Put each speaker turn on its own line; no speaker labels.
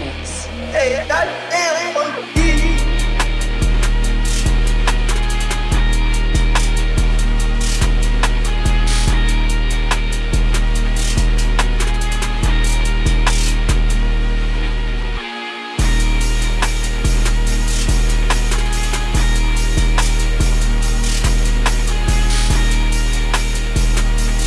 É,
Hey, é,